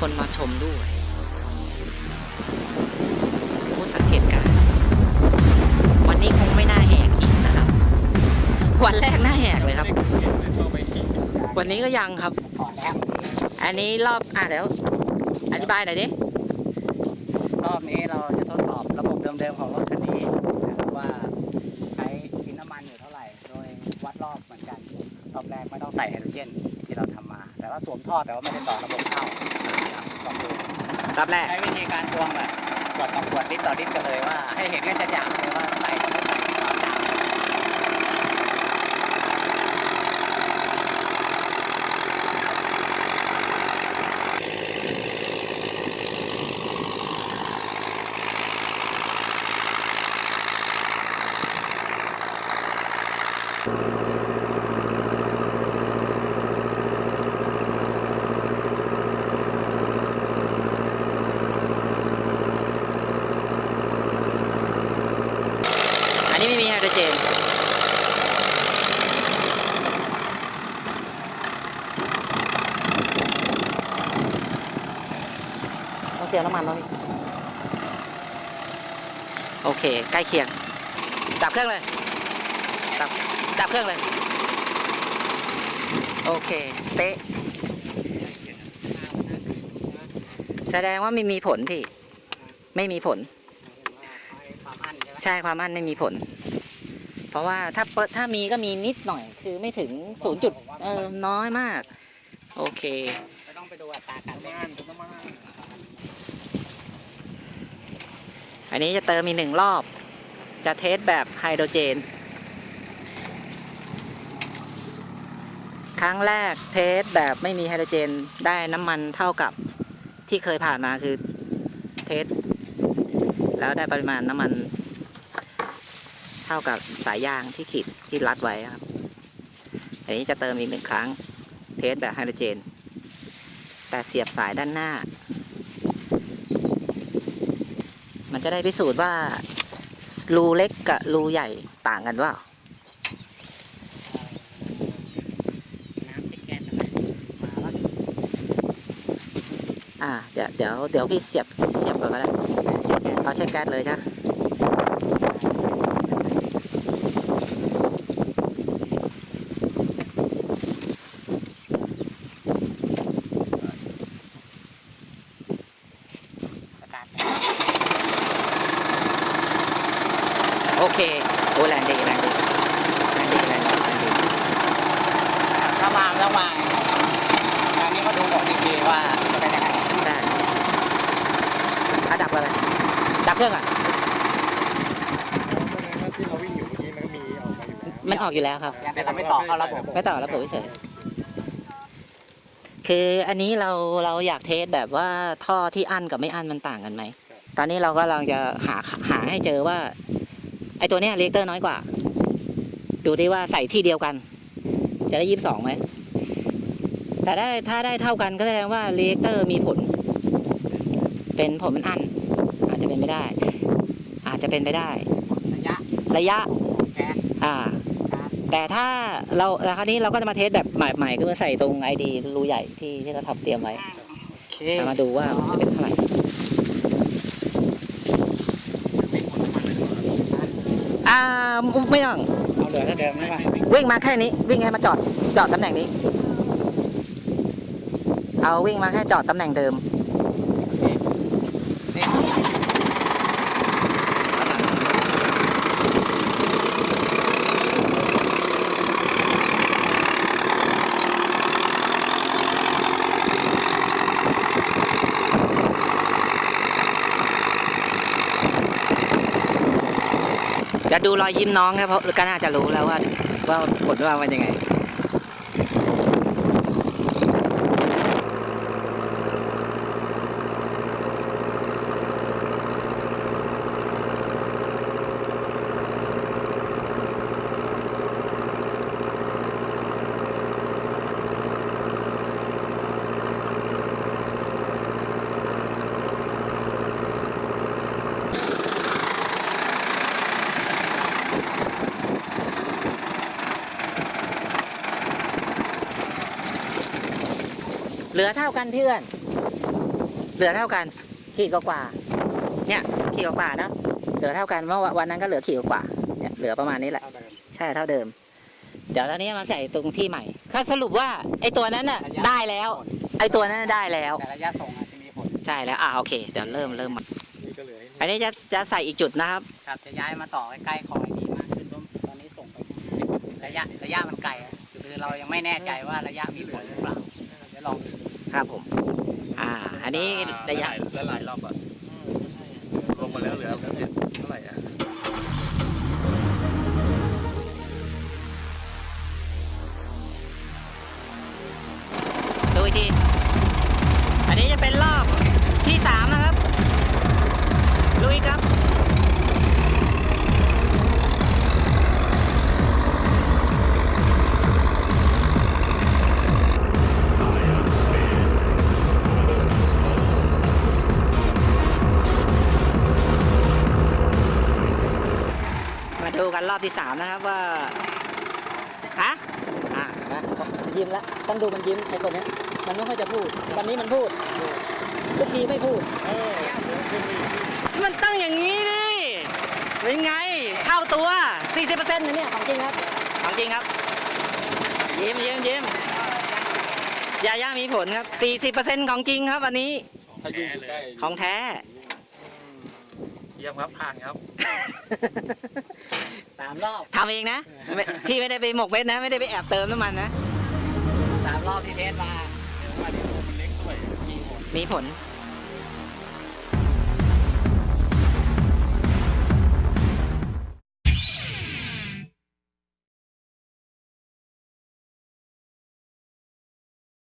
คนมาชมด้วยผู้สังเกตการวันนี้คงไม่น่าแหกอีกนะครับ วันแรกน่าแหกเลยครับ วันนี้ก็ยังครับ อันนี้รอบอะเดี๋ยวอธิบายหน่อยดิรอบนี้เราจะทดสอบระบบเดิมๆของรถคันนี้ว่าใช้กินน้ำมันอยู่เท่าไหร่ โดยวัดรอบเหมือนกันรอบแรกไม่ต้องใส่ไฮโดรเจนที่เราทำมา แต่ว่าสวมท่อแต่ว่าไม่ได้ต่อระบบเข้านะครับลองดู ครับแรก ใช้วิธีการทวงแบบกดต่อกดลิตรต่อลิตรกันเลยว่า ให้เห็นกันจะอย่างเลยว่าใส่กับไม่ใส่ความต่าง อันนี้ไม่มีไฮโดเจนต้องเติมน้ำมันแล้วพี่โอเค ใกล้เคียง ดับเครื่องเลย ดับดับเครื่องเลย โอเค เป๊ะ แสดงว่าไม่มีผลพี่ ไม่มีผล ใช่ไหมใช่ความอั้นไม่มีผล เพราะว่าถ้าถ้ามีก็มีนิดหน่อย คือไม่ถึงศูนย์จุดเออน้อยมาก โอเคไม่ต้องไปดูอัตราการเล่นอันนี้จะเติมอีกหนึ่งรอบ จะเทสแบบไฮโดรเจน ครั้งแรกเทสแบบไม่มีไฮโดรเจนได้น้ำมันเท่ากับที่เคยผ่านมาคือเทสแล้วได้ปริมาณน้ำมัน ท่ากับสายยางที่ขีดที่รัดไว้ครับ อันนี้จะเติมอีกหนึ่งครั้ง เทสแบบไฮโดรเจน แต่เสียบสายด้านหน้า มันจะได้พิสูจน์ว่ารูเล็กกับรูใหญ่ต่างกันว่าน้ำติดแก๊สอะไรมาแล้วอ่าเดี๋ยวเดี๋ยวเดี๋ยวพี่เสียบเสียบก่อนก็ได้เอาใช้แก๊สเลยจ้ะ เคโอ้แรงดีแรงดีแรงดีแรงดีแรงดีระวางระวางอันนี้ก็ดูหมดอีกทีว่าจะเป็นยังไงได้อะดับอะไรดับเครื่องอะที่เราวิ่งอยู่เมื่อกี้มันก็มีออกมาอยู่แล้วมันออกอยู่แล้วครับแต่เราไม่ต่อเข้าระบบไม่ต่อระบบเฉยคืออันนี้เราเราอยากเทสแบบว่าท่อที่อั้นกับไม่อั้นมันต่างกันไหม ตอนนี้เราก็กำลังจะหาหาให้เจอว่า ไอตัวเนี้ยเรียกเตอร์น้อยกว่า ดูดิว่าใส่ที่เดียวกัน จะได้ยี่สิบสองไหม แต่ได้ถ้าได้เท่ากันก็แสดงว่าเรียกเตอร์มีผล เป็นผลมันอั้นอาจจะเป็นไม่ได้ อาจจะเป็นไปได้ ระยะ ระยะแก๊สอ่าการแต่ถ้าเราแล้วคราวนี้เราก็จะมาเทสแบบใหม่ๆคือใส่ตรงไอดีรูใหญ่ที่ที่เราทำเตรียมไว้โอเคเอามาดูว่ามันจะเป็นเท่าไหร่ อ่าไม่ต้องเอาเหลือเท่าเดิมใช่ไหมวิ่งมาแค่นี้ วิ่งให้มาจอดจอดตำแหน่งนี้ เอาวิ่งมาแค่จอดตำแหน่งเดิม จะดูรอยยิ้มน้องครับเพราะก็น่าจะรู้แล้วว่าว่าผลว่ามันยังไง เหลือเท่ากันเพื่อน เหลือเท่ากัน ขีดกว่าๆเนี่ยขีดกว่าๆนะ เหลือเท่ากันเมื่อวันนั้นก็เหลือขีดกว่าๆเนี่ยเหลือประมาณนี้แหละเท่าเดิมใช่เท่าเดิม เดี๋ยวตอนนี้มาใส่ตรงที่ใหม่ถ้าสรุปว่าไอ้ตัวนั้นน่ะได้แล้ว ไอ้ตัวนั้นน่ะได้แล้วแต่ระยะส่งอาจจะมีผล ใช่แล้ว อ่าโอเค เดี๋ยวเริ่มเริ่มใหม่นี่ก็เหลือให้อันนี้จะจะใส่อีกจุดนะครับ ครับ จะย้ายมาต่อใกล้ๆคอยดีมากขึ้นเพราะตอนนี้ส่งไประยะระยะมันไกลอะคือเรายังไม่แน่ใจว่าระยะมีผลหรือเปล่า เดี๋ยวลองดู ครับผม อ่า อันนี้ระยะละลายรอบอะลงมาแล้วเหลือเท่าไหร่อะดูอีกทีอันนี้จะเป็นรอบที่สามนะครับ ลุยครับ กันรอบที่สามนะครับว่าฮะอะนะยิ้มแล้วต้องดูมันยิ้มไอ้คนเนี้ยมันไม่ค่อยจะพูดวันนี้มันพูดทุกทีไม่พูดมันต้องอย่างนี้ดิเป็นไงเท่าตัว 40%นะเนี่ยของจริงครับของจริงครับ ยิ้มยิ้มยิ้มยาย่ามีผลครับ 40%ของจริงครับวันนี้ถ้ายุ่งอยู่ใกล้ของแท้ เยี่ยมครับผ่านครับ สามรอบทำเองนะไม่พี่ไม่ได้ไปหมกเม็ดนะ ไม่ได้ไปแอบเติมน้ำมันนะ สามรอบที่เทสมามาดิมันเล็กด้วยมีหมดมีผลเ